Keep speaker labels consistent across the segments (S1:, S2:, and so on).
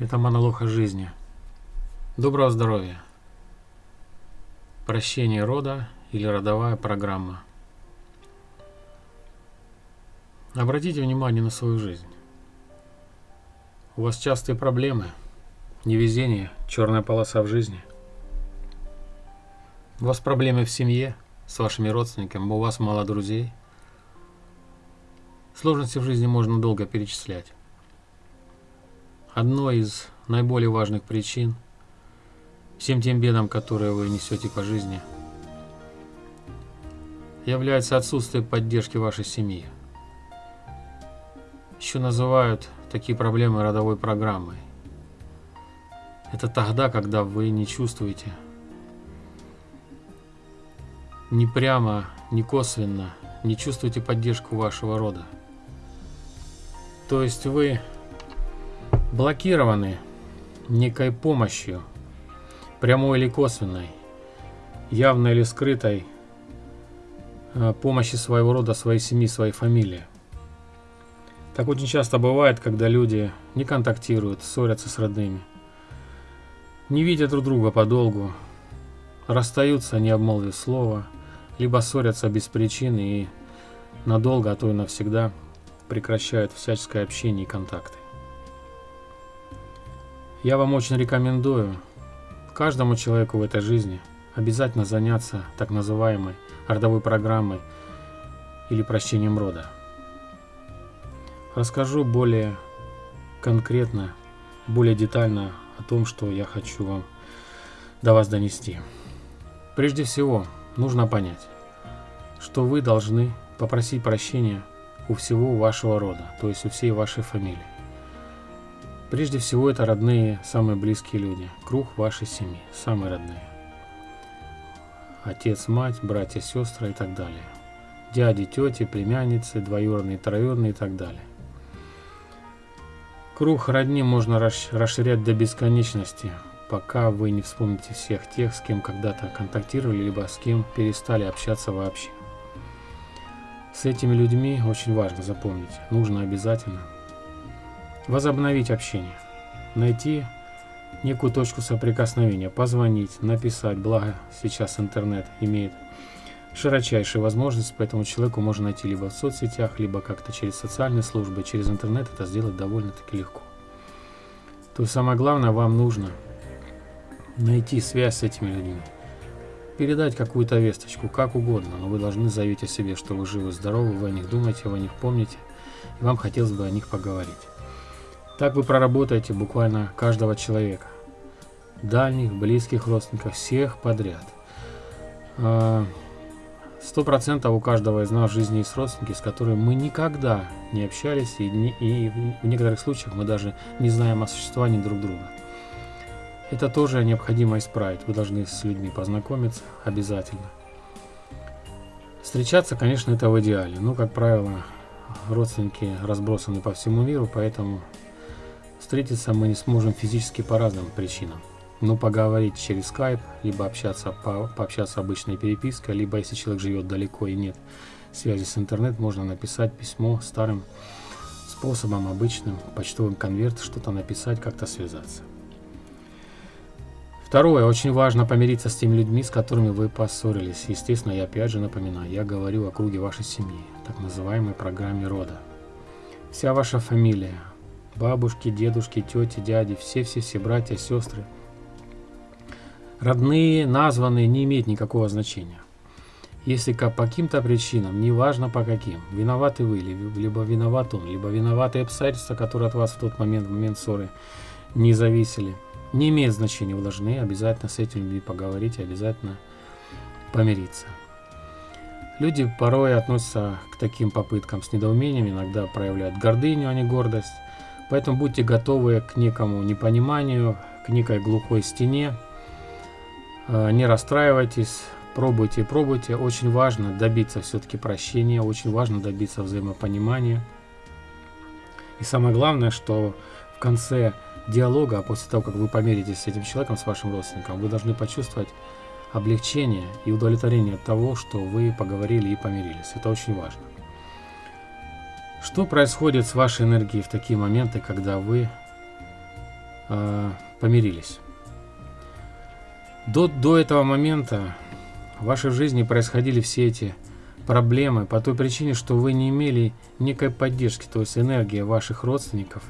S1: Это монолог о жизни. Доброго здоровья. Прощение рода или родовая программа. Обратите внимание на свою жизнь. У вас частые проблемы, невезение, черная полоса в жизни. У вас проблемы в семье, с вашими родственниками, у вас мало друзей. Сложности в жизни можно долго перечислять. Одной из наиболее важных причин всем тем бедам, которые вы несете по жизни, является отсутствие поддержки вашей семьи. Еще называют такие проблемы родовой программой. Это тогда, когда вы не чувствуете ни прямо, ни косвенно, не чувствуете поддержку вашего рода. То есть вы блокированы некой помощью, прямой или косвенной, явной или скрытой, э, помощи своего рода, своей семьи, своей фамилии. Так очень часто бывает, когда люди не контактируют, ссорятся с родными, не видят друг друга подолгу, расстаются, не обмолвив слова, либо ссорятся без причины и надолго, а то и навсегда прекращают всяческое общение и контакты. Я вам очень рекомендую каждому человеку в этой жизни обязательно заняться так называемой родовой программой или прощением рода. Расскажу более конкретно, более детально о том, что я хочу вам до вас донести. Прежде всего, нужно понять, что вы должны попросить прощения у всего вашего рода, то есть у всей вашей фамилии. Прежде всего, это родные, самые близкие люди, круг вашей семьи, самые родные. Отец, мать, братья, сестры и так далее. Дяди, тети, племянницы, двоюродные, троюродные и так далее. Круг родни можно расширять до бесконечности, пока вы не вспомните всех тех, с кем когда-то контактировали, либо с кем перестали общаться вообще. С этими людьми очень важно запомнить, нужно обязательно возобновить общение, найти некую точку соприкосновения, позвонить, написать, благо сейчас интернет имеет широчайшие возможности, поэтому человеку можно найти либо в соцсетях, либо как-то через социальные службы, через интернет это сделать довольно-таки легко. То есть самое главное, вам нужно найти связь с этими людьми, передать какую-то весточку, как угодно, но вы должны заявить о себе, что вы живы, здоровы, вы о них думаете, вы о них помните, и вам хотелось бы о них поговорить. Так вы проработаете буквально каждого человека. Дальних, близких родственников, всех подряд. А, сто процентов у каждого из нас в жизни есть родственники, с которыми мы никогда не общались, и, не, и в некоторых случаях мы даже не знаем о существовании друг друга. Это тоже необходимо исправить. Вы должны с людьми познакомиться обязательно. Встречаться, конечно, это в идеале. Но, как правило, родственники разбросаны по всему миру, поэтому Встретиться мы не сможем физически по разным причинам. Но поговорить через Skype, либо общаться по, пообщаться обычной перепиской, либо если человек живет далеко и нет связи с интернет, можно написать письмо старым способом, обычным, почтовым конверт, что-то написать, как-то связаться. Второе, очень важно помириться с теми людьми, с которыми вы поссорились. Естественно, я опять же напоминаю, я говорю о круге вашей семьи, так называемой программе рода. Вся ваша фамилия, бабушки, дедушки, тети, дяди, все-все-все братья, сестры. Родные, названные не имеют никакого значения. Если по каким-то причинам, неважно по каким, виноваты вы, либо виноват он, либо виноваты обстоятельства, которые от вас в тот момент, в момент ссоры, не зависели, не имеет значения, вы должны обязательно с этими людьми поговорить, обязательно помириться. Люди порой относятся к таким попыткам с недоумением, иногда проявляют гордыню, а не гордость. Поэтому будьте готовы к некому непониманию, к некой глухой стене. Э, не расстраивайтесь, пробуйте и пробуйте. Очень важно добиться все-таки прощения, очень важно добиться взаимопонимания. И самое главное, что в конце диалога, а после того, как вы помиритесь с этим человеком, с вашим родственником, вы должны почувствовать облегчение и удовлетворение от того, что вы поговорили и помирились. Это очень важно. Что происходит с вашей энергией в такие моменты, когда вы э, помирились. До, до этого момента в вашей жизни происходили все эти проблемы по той причине, что вы не имели некой поддержки, то есть энергия ваших родственников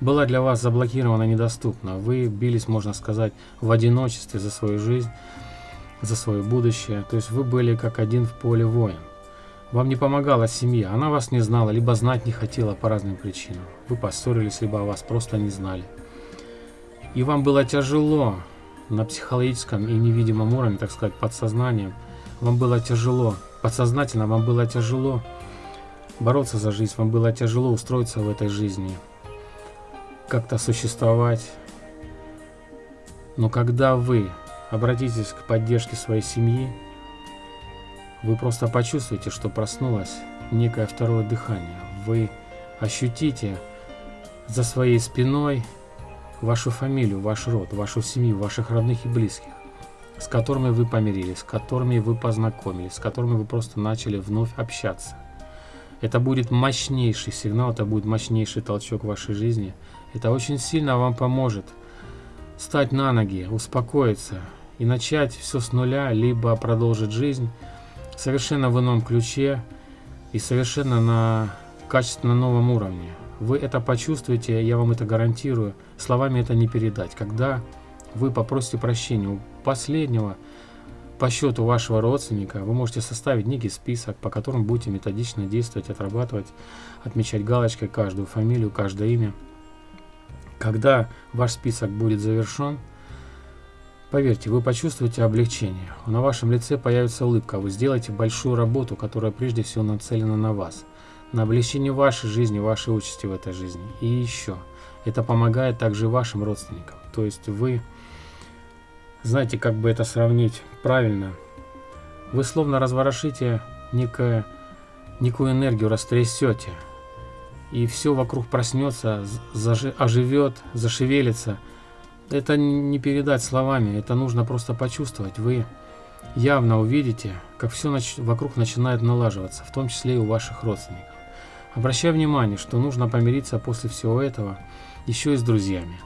S1: была для вас заблокирована, недоступна. Вы бились, можно сказать, в одиночестве за свою жизнь, за свое будущее. То есть вы были как один в поле воин. Вам не помогала семья, она вас не знала, либо знать не хотела по разным причинам. Вы поссорились, либо вас просто не знали. И вам было тяжело на психологическом и невидимом уровне, так сказать, подсознанием. Вам было тяжело, подсознательно вам было тяжело бороться за жизнь, вам было тяжело устроиться в этой жизни, как-то существовать. Но когда вы обратитесь к поддержке своей семьи, вы просто почувствуете, что проснулось некое второе дыхание. Вы ощутите за своей спиной вашу фамилию, ваш род, вашу семью, ваших родных и близких, с которыми вы помирились, с которыми вы познакомились, с которыми вы просто начали вновь общаться. Это будет мощнейший сигнал, это будет мощнейший толчок в вашей жизни. Это очень сильно вам поможет стать на ноги, успокоиться и начать все с нуля, либо продолжить жизнь совершенно в ином ключе и совершенно на качественно новом уровне. Вы это почувствуете, я вам это гарантирую. Словами это не передать. Когда вы попросите прощения у последнего по счету вашего родственника, вы можете составить некий список, по которому будете методично действовать, отрабатывать, отмечать галочкой каждую фамилию, каждое имя. Когда ваш список будет завершен, Поверьте, вы почувствуете облегчение. На вашем лице появится улыбка. Вы сделаете большую работу, которая прежде всего нацелена на вас. На облегчение вашей жизни, вашей участи в этой жизни. И еще. Это помогает также вашим родственникам. То есть вы, знаете, как бы это сравнить правильно. Вы словно разворошите некое, некую энергию, растрясете. И все вокруг проснется, оживет, зашевелится – это не передать словами, это нужно просто почувствовать. Вы явно увидите, как все нач вокруг начинает налаживаться, в том числе и у ваших родственников. Обращаю внимание, что нужно помириться после всего этого еще и с друзьями.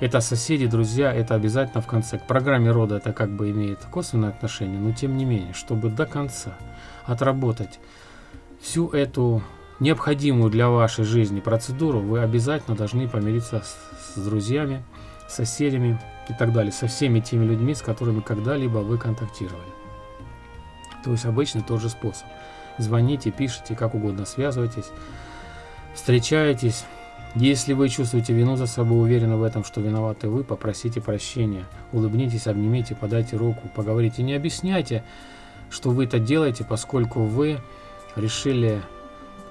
S1: Это соседи, друзья, это обязательно в конце. К программе рода это как бы имеет косвенное отношение, но тем не менее, чтобы до конца отработать всю эту необходимую для вашей жизни процедуру, вы обязательно должны помириться с, с друзьями, соседями и так далее, со всеми теми людьми, с которыми когда-либо вы контактировали. То есть обычно тот же способ. Звоните, пишите, как угодно связывайтесь, встречаетесь. Если вы чувствуете вину за собой, уверены в этом, что виноваты вы, попросите прощения, улыбнитесь, обнимите, подайте руку, поговорите. Не объясняйте, что вы это делаете, поскольку вы решили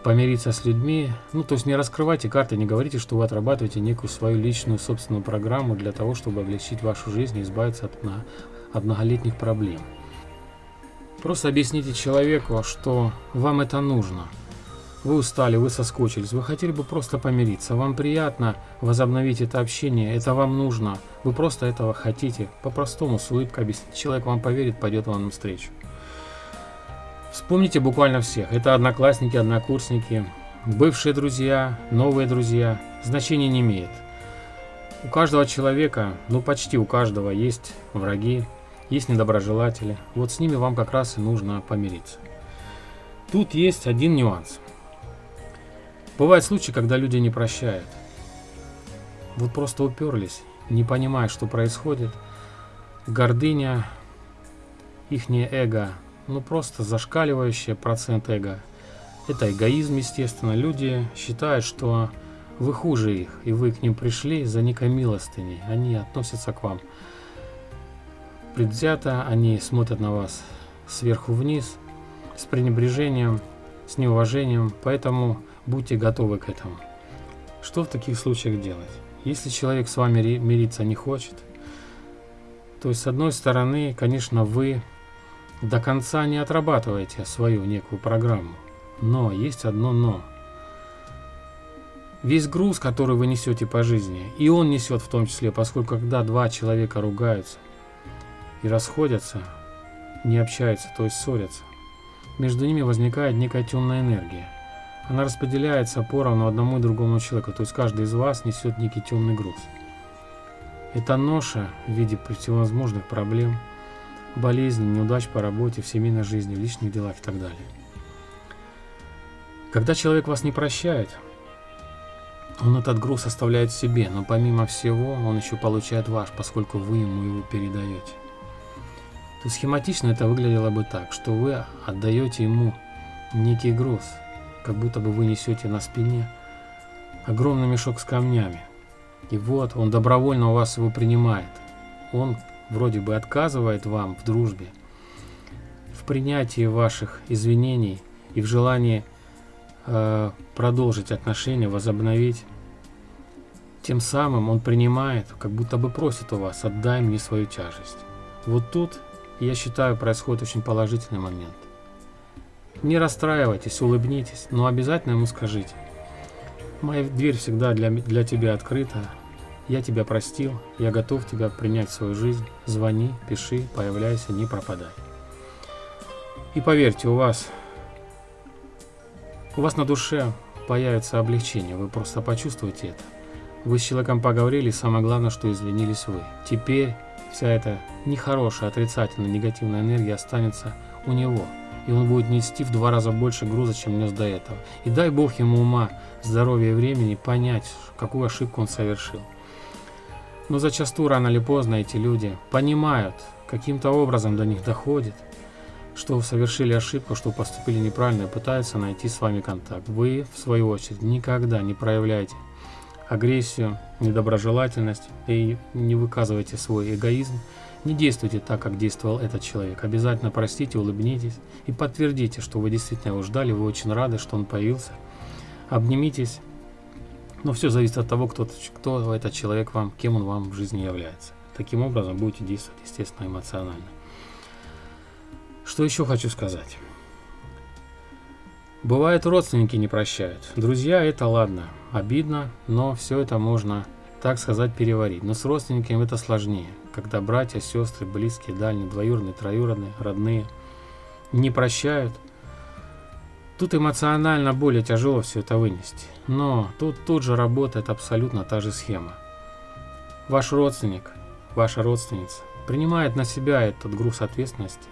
S1: помириться с людьми. Ну, то есть не раскрывайте карты, не говорите, что вы отрабатываете некую свою личную собственную программу для того, чтобы облегчить вашу жизнь и избавиться от, на, от многолетних проблем. Просто объясните человеку, что вам это нужно. Вы устали, вы соскучились, вы хотели бы просто помириться, вам приятно возобновить это общение, это вам нужно, вы просто этого хотите, по-простому, с улыбкой объясните, человек вам поверит, пойдет вам навстречу. Вспомните буквально всех. Это одноклассники, однокурсники, бывшие друзья, новые друзья. Значения не имеет. У каждого человека, ну почти у каждого, есть враги, есть недоброжелатели. Вот с ними вам как раз и нужно помириться. Тут есть один нюанс. Бывают случаи, когда люди не прощают. Вот просто уперлись, не понимая, что происходит. Гордыня, ихнее эго ну просто зашкаливающий процент эго. Это эгоизм, естественно. Люди считают, что вы хуже их, и вы к ним пришли за некой милостыней. Они относятся к вам предвзято, они смотрят на вас сверху вниз, с пренебрежением, с неуважением, поэтому будьте готовы к этому. Что в таких случаях делать? Если человек с вами мириться не хочет, то есть с одной стороны, конечно, вы до конца не отрабатываете свою некую программу. Но есть одно но. Весь груз, который вы несете по жизни, и он несет в том числе, поскольку когда два человека ругаются и расходятся, не общаются, то есть ссорятся, между ними возникает некая темная энергия. Она распределяется поровну одному и другому человеку, то есть каждый из вас несет некий темный груз. Это ноша в виде всевозможных проблем, болезней, неудач по работе, в семейной жизни, в личных делах и так далее. Когда человек вас не прощает, он этот груз оставляет себе, но помимо всего он еще получает ваш, поскольку вы ему его передаете. То схематично это выглядело бы так, что вы отдаете ему некий груз, как будто бы вы несете на спине огромный мешок с камнями. И вот он добровольно у вас его принимает. Он вроде бы отказывает вам в дружбе, в принятии ваших извинений и в желании э, продолжить отношения, возобновить. Тем самым он принимает, как будто бы просит у вас, отдай мне свою тяжесть. Вот тут, я считаю, происходит очень положительный момент. Не расстраивайтесь, улыбнитесь, но обязательно ему скажите. Моя дверь всегда для, для тебя открыта. Я тебя простил, я готов тебя принять в свою жизнь. Звони, пиши, появляйся, не пропадай. И поверьте, у вас, у вас на душе появится облегчение, вы просто почувствуете это. Вы с человеком поговорили, самое главное, что извинились вы. Теперь вся эта нехорошая, отрицательная, негативная энергия останется у него – и он будет нести в два раза больше груза, чем нес до этого. И дай Бог ему ума, здоровья и времени понять, какую ошибку он совершил. Но зачастую рано или поздно эти люди понимают, каким-то образом до них доходит, что совершили ошибку, что поступили неправильно и пытаются найти с вами контакт. Вы, в свою очередь, никогда не проявляйте агрессию, недоброжелательность и не выказывайте свой эгоизм, не действуйте так, как действовал этот человек. Обязательно простите, улыбнитесь и подтвердите, что вы действительно его ждали, вы очень рады, что он появился. Обнимитесь. Но все зависит от того, кто, кто этот человек вам, кем он вам в жизни является. Таким образом будете действовать, естественно, эмоционально. Что еще хочу сказать? Бывает, родственники не прощают. Друзья, это ладно. Обидно, но все это можно, так сказать, переварить. Но с родственниками это сложнее когда братья, сестры, близкие, дальние, двоюродные, троюродные, родные не прощают, тут эмоционально более тяжело все это вынести. Но тут тут же работает абсолютно та же схема. Ваш родственник, ваша родственница принимает на себя этот груз ответственности,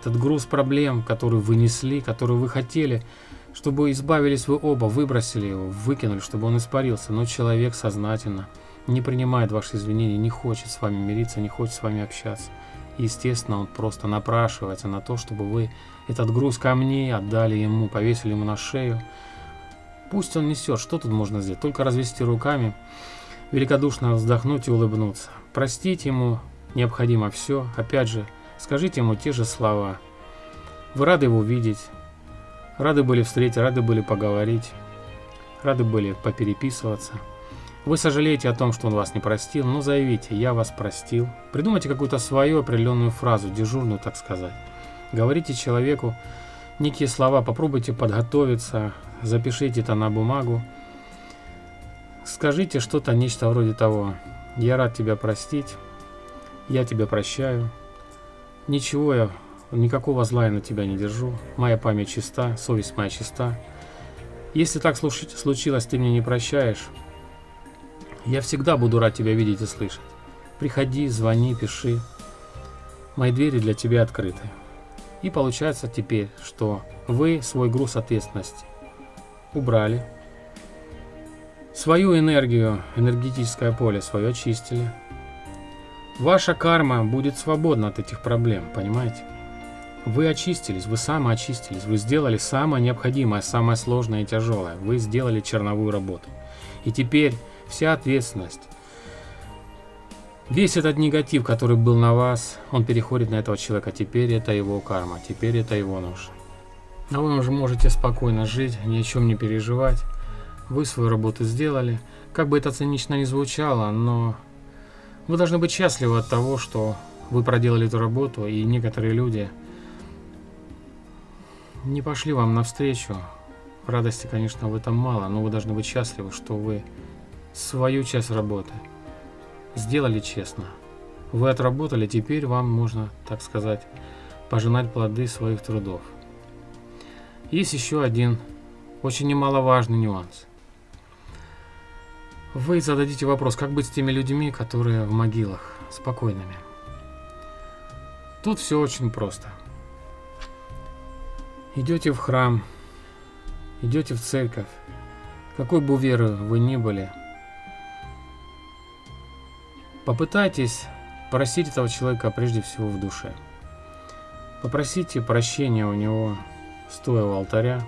S1: этот груз проблем, который вы несли, который вы хотели, чтобы избавились вы оба, выбросили его, выкинули, чтобы он испарился, но человек сознательно – не принимает ваши извинения, не хочет с вами мириться, не хочет с вами общаться. Естественно, он просто напрашивается на то, чтобы вы этот груз камней отдали ему, повесили ему на шею. Пусть он несет, что тут можно сделать? Только развести руками, великодушно вздохнуть и улыбнуться. Простить ему необходимо все. Опять же, скажите ему те же слова. Вы рады его видеть, рады были встретить, рады были поговорить, рады были попереписываться. Вы сожалеете о том, что он вас не простил, но заявите «я вас простил». Придумайте какую-то свою определенную фразу, дежурную, так сказать. Говорите человеку некие слова, попробуйте подготовиться, запишите это на бумагу. Скажите что-то, нечто вроде того «я рад тебя простить», «я тебя прощаю», «ничего я, никакого зла я на тебя не держу», «моя память чиста», «совесть моя чиста». Если так случилось, ты мне не прощаешь, я всегда буду рад тебя видеть и слышать. Приходи, звони, пиши. Мои двери для тебя открыты. И получается теперь, что вы свой груз ответственности убрали, свою энергию, энергетическое поле свое очистили. Ваша карма будет свободна от этих проблем, понимаете? Вы очистились, вы самоочистились, вы сделали самое необходимое, самое сложное и тяжелое. Вы сделали черновую работу. И теперь вся ответственность. Весь этот негатив, который был на вас, он переходит на этого человека. Теперь это его карма, теперь это его нож. А вы уже можете спокойно жить, ни о чем не переживать. Вы свою работу сделали. Как бы это цинично ни звучало, но вы должны быть счастливы от того, что вы проделали эту работу, и некоторые люди не пошли вам навстречу. Радости, конечно, в этом мало, но вы должны быть счастливы, что вы свою часть работы. Сделали честно. Вы отработали, теперь вам можно, так сказать, пожинать плоды своих трудов. Есть еще один очень немаловажный нюанс. Вы зададите вопрос, как быть с теми людьми, которые в могилах, спокойными. Тут все очень просто. Идете в храм, идете в церковь, какой бы веры вы ни были, попытайтесь просить этого человека прежде всего в душе. Попросите прощения у него, стоя у алтаря.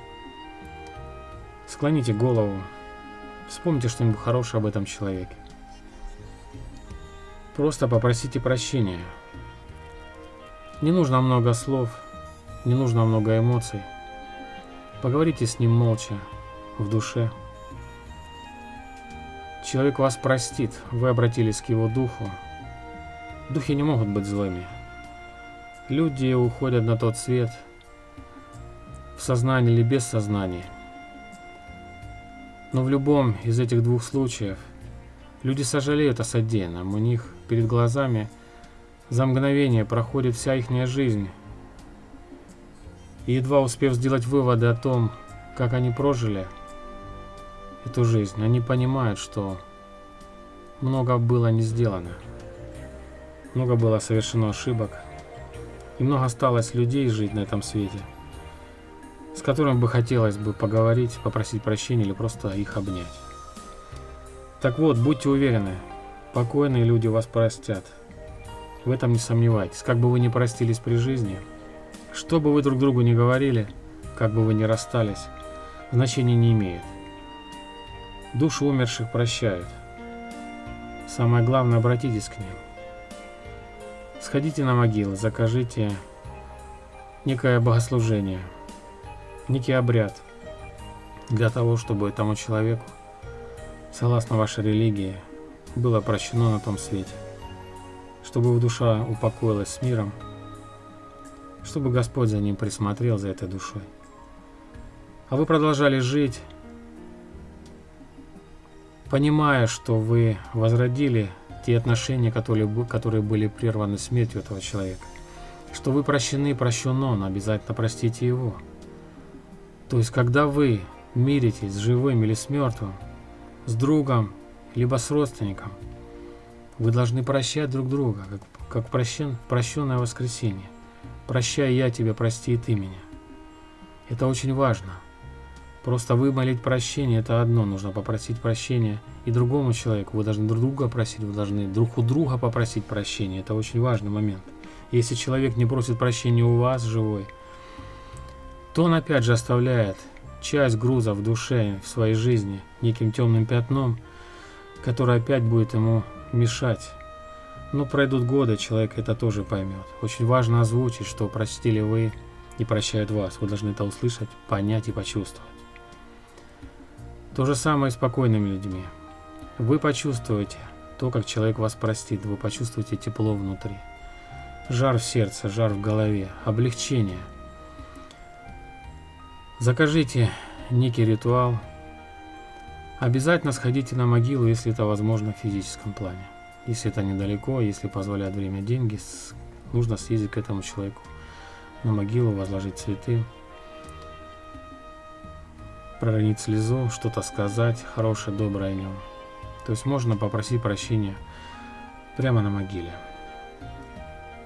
S1: Склоните голову, вспомните что-нибудь хорошее об этом человеке. Просто попросите прощения. Не нужно много слов, не нужно много эмоций. Поговорите с ним молча, в душе. Человек вас простит, вы обратились к его духу. Духи не могут быть злыми. Люди уходят на тот свет, в сознании или без сознания. Но в любом из этих двух случаев люди сожалеют о содеянном. У них перед глазами за мгновение проходит вся их жизнь. И едва успев сделать выводы о том, как они прожили эту жизнь, они понимают, что много было не сделано. Много было совершено ошибок. И много осталось людей жить на этом свете, с которыми бы хотелось бы поговорить, попросить прощения или просто их обнять. Так вот, будьте уверены, покойные люди вас простят. В этом не сомневайтесь. Как бы вы ни простились при жизни, что бы вы друг другу не говорили, как бы вы ни расстались, значения не имеет. Души умерших прощают. Самое главное, обратитесь к ним. Сходите на могилы, закажите некое богослужение, некий обряд для того, чтобы этому человеку, согласно вашей религии, было прощено на том свете, чтобы его душа упокоилась с миром, чтобы Господь за ним присмотрел, за этой душой. А вы продолжали жить, понимая, что вы возродили те отношения, которые, которые были прерваны смертью этого человека. Что вы прощены, прощен он, обязательно простите его. То есть, когда вы миритесь с живым или с мертвым, с другом, либо с родственником, вы должны прощать друг друга, как, как прощен, прощенное воскресенье. Прощай я тебя, прости и ты меня. Это очень важно – Просто вымолить прощение – это одно, нужно попросить прощения и другому человеку. Вы должны друг друга просить, вы должны друг у друга попросить прощения. Это очень важный момент. Если человек не просит прощения у вас, живой, то он опять же оставляет часть груза в душе, в своей жизни, неким темным пятном, которое опять будет ему мешать. Но пройдут годы, человек это тоже поймет. Очень важно озвучить, что простили вы и прощают вас. Вы должны это услышать, понять и почувствовать. То же самое с спокойными людьми. Вы почувствуете то, как человек вас простит, вы почувствуете тепло внутри. Жар в сердце, жар в голове, облегчение. Закажите некий ритуал. Обязательно сходите на могилу, если это возможно в физическом плане. Если это недалеко, если позволяет время деньги, нужно съездить к этому человеку на могилу, возложить цветы проронить слезу, что-то сказать хорошее, доброе о нем. То есть можно попросить прощения прямо на могиле.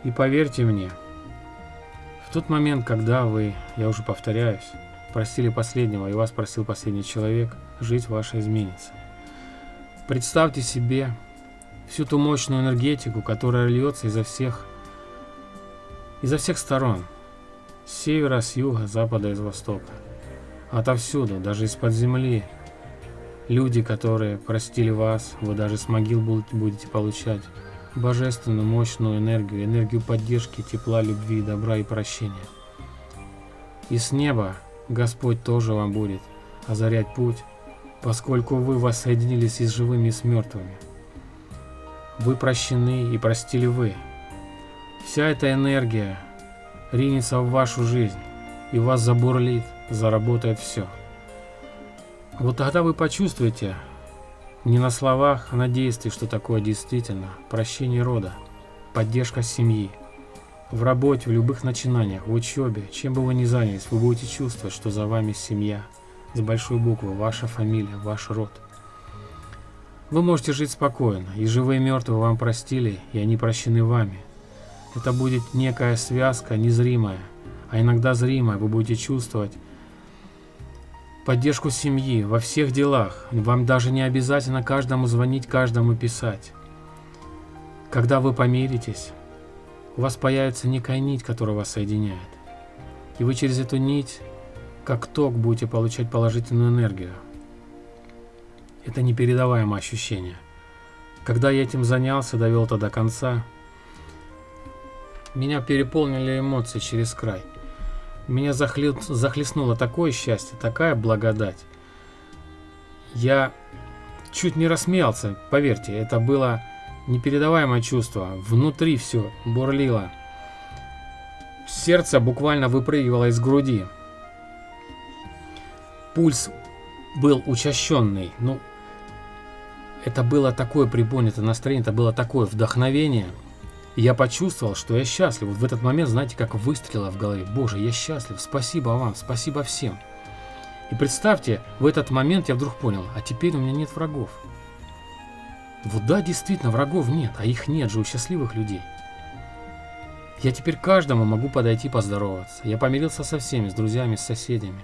S1: И поверьте мне, в тот момент, когда вы, я уже повторяюсь, простили последнего и вас просил последний человек, жизнь ваша изменится. Представьте себе всю ту мощную энергетику, которая льется изо всех, изо всех сторон, с севера, с юга, с запада и с востока. Отовсюду, даже из-под земли. Люди, которые простили вас, вы даже с могил будете получать божественную мощную энергию, энергию поддержки, тепла, любви, добра и прощения. И с неба Господь тоже вам будет озарять путь, поскольку вы воссоединились и с живыми, и с мертвыми. Вы прощены и простили вы. Вся эта энергия ринется в вашу жизнь и вас забурлит, заработает все. Вот тогда вы почувствуете, не на словах, а на действии, что такое действительно прощение рода, поддержка семьи. В работе, в любых начинаниях, в учебе, чем бы вы ни занялись, вы будете чувствовать, что за вами семья, с большой буквы, ваша фамилия, ваш род. Вы можете жить спокойно, и живые и мертвые вам простили, и они прощены вами. Это будет некая связка незримая, а иногда зримая. Вы будете чувствовать поддержку семьи во всех делах. Вам даже не обязательно каждому звонить, каждому писать. Когда вы помиритесь, у вас появится некая нить, которая вас соединяет. И вы через эту нить, как ток, будете получать положительную энергию. Это непередаваемое ощущение. Когда я этим занялся, довел это до конца, меня переполнили эмоции через край. Меня захле... захлестнуло такое счастье, такая благодать. Я чуть не рассмеялся, поверьте, это было непередаваемое чувство. Внутри все бурлило. Сердце буквально выпрыгивало из груди. Пульс был учащенный. Ну, это было такое приподнятое настроение, это было такое вдохновение. Я почувствовал, что я счастлив. Вот в этот момент, знаете, как выстрелило в голове. Боже, я счастлив, спасибо вам, спасибо всем. И представьте, в этот момент я вдруг понял, а теперь у меня нет врагов. Вот да, действительно, врагов нет, а их нет же у счастливых людей. Я теперь каждому могу подойти поздороваться. Я помирился со всеми, с друзьями, с соседями.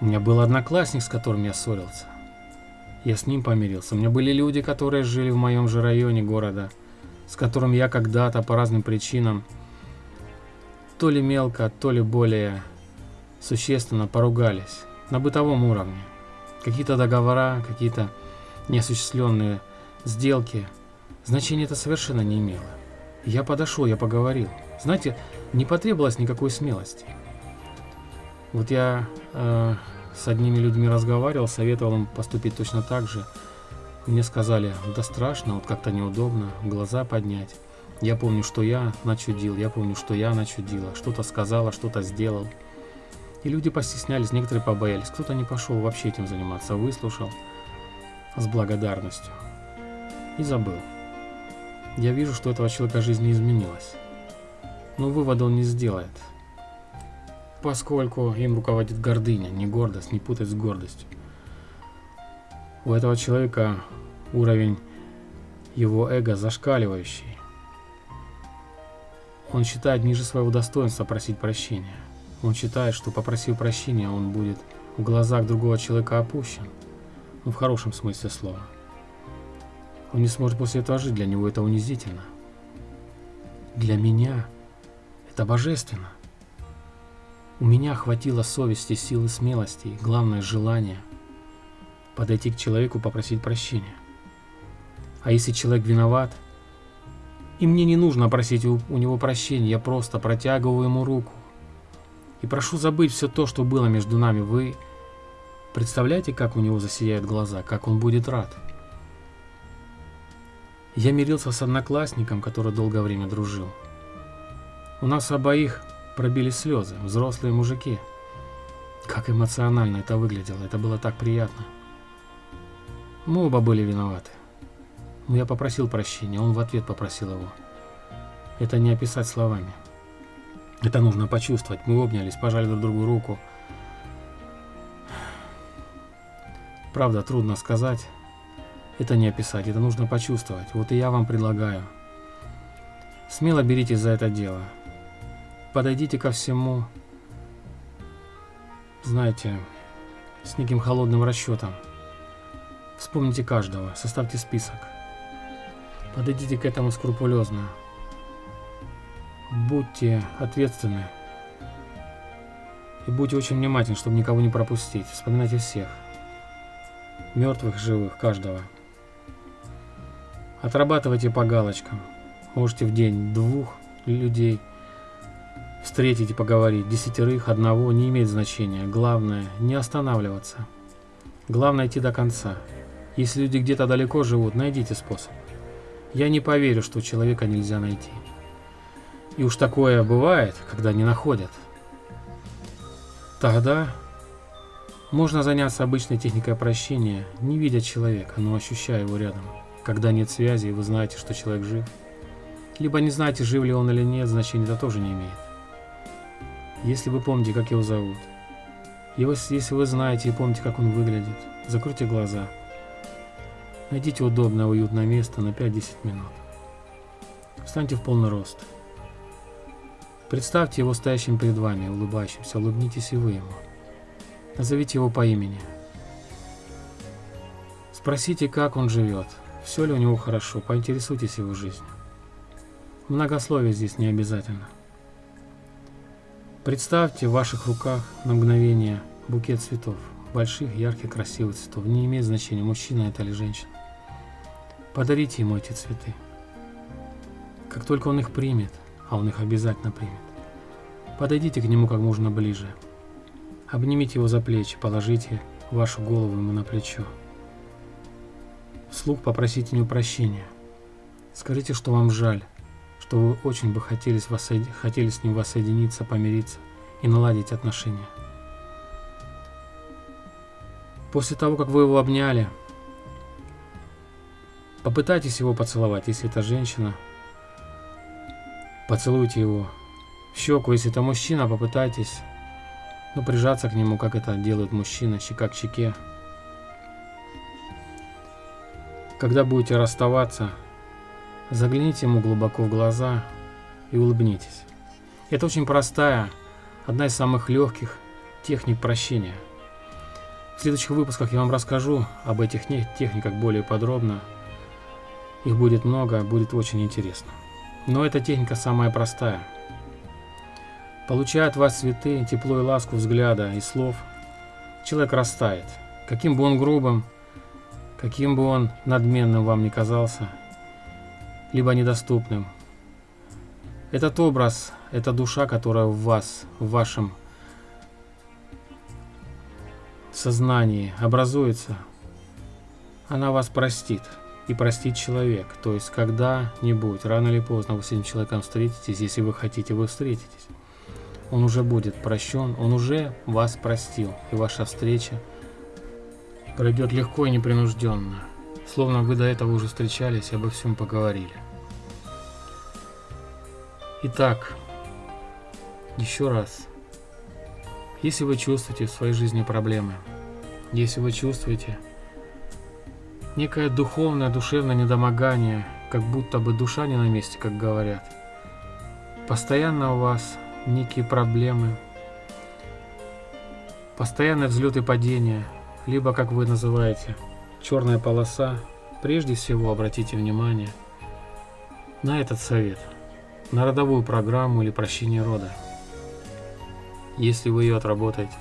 S1: У меня был одноклассник, с которым я ссорился. Я с ним помирился. У меня были люди, которые жили в моем же районе города, с которым я когда-то по разным причинам то ли мелко, то ли более существенно поругались на бытовом уровне. Какие-то договора, какие-то неосуществленные сделки, значения это совершенно не имело. Я подошел, я поговорил. Знаете, не потребовалось никакой смелости. Вот я э, с одними людьми разговаривал, советовал им поступить точно так же. Мне сказали, да страшно, вот как-то неудобно, глаза поднять. Я помню, что я начудил, я помню, что я начудила, что-то сказала, что-то сделал. И люди постеснялись, некоторые побоялись, кто-то не пошел вообще этим заниматься, выслушал с благодарностью. И забыл. Я вижу, что этого человека жизнь не изменилась. Но вывода он не сделает. Поскольку им руководит гордыня, не гордость, не путать с гордостью. У этого человека уровень его эго зашкаливающий. Он считает ниже своего достоинства просить прощения. Он считает, что попросив прощения, он будет в глазах другого человека опущен ну в хорошем смысле слова. Он не сможет после этого жить, для него это унизительно. Для меня это божественно. У меня хватило совести, силы, смелости главное, желания подойти к человеку, попросить прощения. А если человек виноват, и мне не нужно просить у, него прощения, я просто протягиваю ему руку и прошу забыть все то, что было между нами. Вы Представляете, как у него засияют глаза, как он будет рад. Я мирился с одноклассником, который долгое время дружил. У нас обоих пробили слезы, взрослые мужики. Как эмоционально это выглядело, это было так приятно. Мы оба были виноваты. Но я попросил прощения, он в ответ попросил его. Это не описать словами. Это нужно почувствовать. Мы обнялись, пожали друг другу руку. Правда, трудно сказать. Это не описать, это нужно почувствовать. Вот и я вам предлагаю. Смело беритесь за это дело. Подойдите ко всему, знаете, с неким холодным расчетом. Вспомните каждого, составьте список. Подойдите к этому скрупулезно. Будьте ответственны. И будьте очень внимательны, чтобы никого не пропустить. Вспоминайте всех мертвых, живых, каждого. Отрабатывайте по галочкам. Можете в день двух людей встретить и поговорить. Десятерых, одного, не имеет значения. Главное, не останавливаться. Главное идти до конца. Если люди где-то далеко живут, найдите способ. Я не поверю, что человека нельзя найти. И уж такое бывает, когда не находят. Тогда можно заняться обычной техникой прощения, не видя человека, но ощущая его рядом. Когда нет связи, и вы знаете, что человек жив. Либо не знаете, жив ли он или нет, значения это тоже не имеет. Если вы помните, как его зовут, если вы знаете и помните, как он выглядит, закройте глаза Найдите удобное, уютное место на 5-10 минут. Встаньте в полный рост. Представьте его стоящим перед вами, улыбающимся. Улыбнитесь и вы ему. Назовите его по имени. Спросите, как он живет, все ли у него хорошо, поинтересуйтесь его жизнью. Многословие здесь не обязательно. Представьте в ваших руках на мгновение букет цветов, больших, ярких, красивых цветов. Не имеет значения, мужчина это или женщина. Подарите ему эти цветы. Как только он их примет, а он их обязательно примет, подойдите к нему как можно ближе. Обнимите его за плечи, положите вашу голову ему на плечо. Вслух попросите у него прощения. Скажите, что вам жаль, что вы очень бы хотели, хотели с ним воссоединиться, помириться и наладить отношения. После того, как вы его обняли, попытайтесь его поцеловать, если это женщина. Поцелуйте его в щеку, если это мужчина, попытайтесь ну, прижаться к нему, как это делают мужчины, щека к щеке. Когда будете расставаться, Загляните ему глубоко в глаза и улыбнитесь. Это очень простая, одна из самых легких техник прощения. В следующих выпусках я вам расскажу об этих техниках более подробно. Их будет много, будет очень интересно. Но эта техника самая простая. Получая от вас цветы, тепло и ласку взгляда и слов, человек растает. Каким бы он грубым, каким бы он надменным вам ни казался – либо недоступным. Этот образ, эта душа, которая в вас, в вашем сознании образуется, она вас простит. И простит человек. То есть когда-нибудь, рано или поздно вы с этим человеком встретитесь, если вы хотите, вы встретитесь. Он уже будет прощен, он уже вас простил. И ваша встреча пройдет легко и непринужденно. Словно вы до этого уже встречались и обо всем поговорили. Итак, еще раз. Если вы чувствуете в своей жизни проблемы, если вы чувствуете некое духовное, душевное недомогание, как будто бы душа не на месте, как говорят, постоянно у вас некие проблемы, постоянные взлеты и падения, либо, как вы называете, черная полоса, прежде всего обратите внимание на этот совет, на родовую программу или прощение рода. Если вы ее отработаете,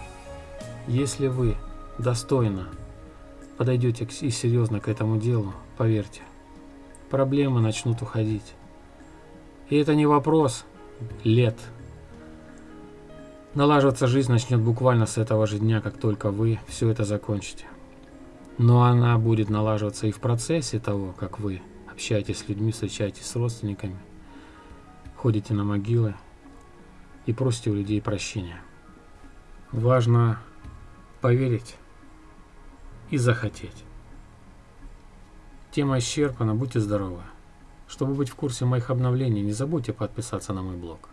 S1: если вы достойно подойдете и серьезно к этому делу, поверьте, проблемы начнут уходить. И это не вопрос лет. Налаживаться жизнь начнет буквально с этого же дня, как только вы все это закончите. Но она будет налаживаться и в процессе того, как вы общаетесь с людьми, встречаетесь с родственниками, ходите на могилы и просите у людей прощения. Важно поверить и захотеть. Тема исчерпана, будьте здоровы. Чтобы быть в курсе моих обновлений, не забудьте подписаться на мой блог.